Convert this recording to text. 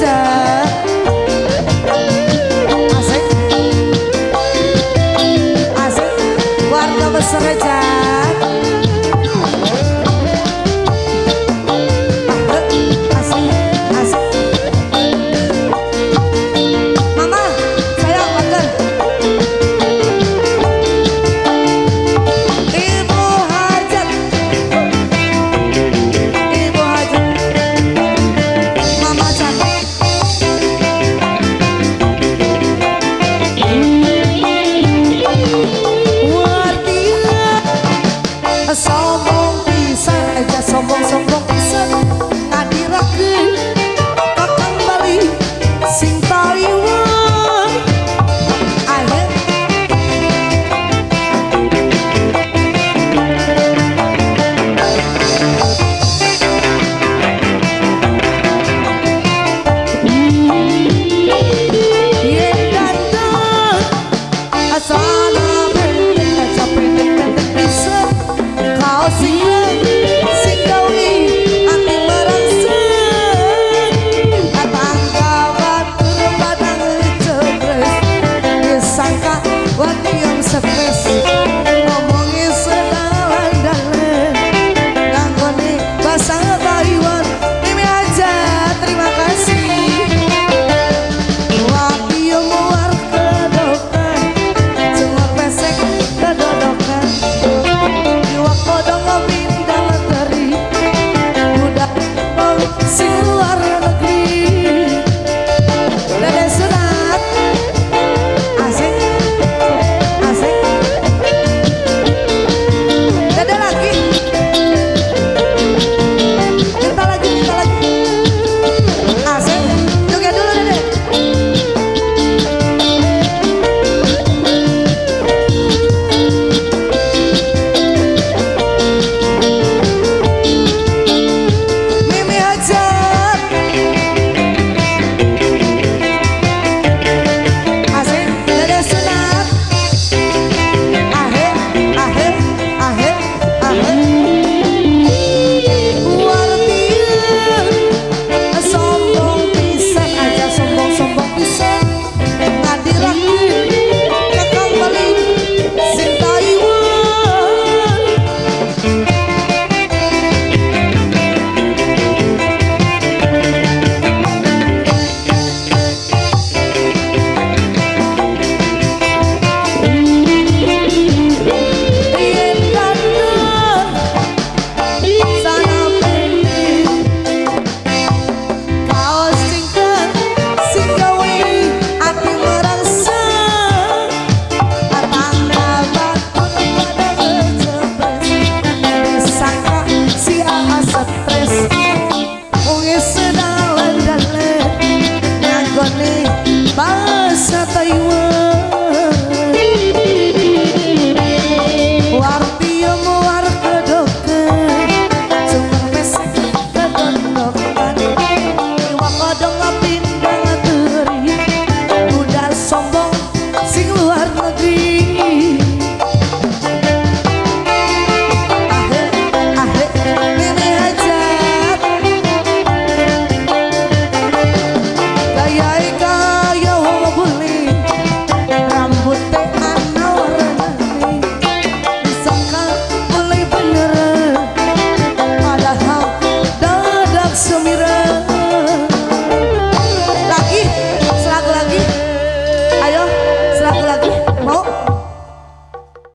time. someone, someone. saber you were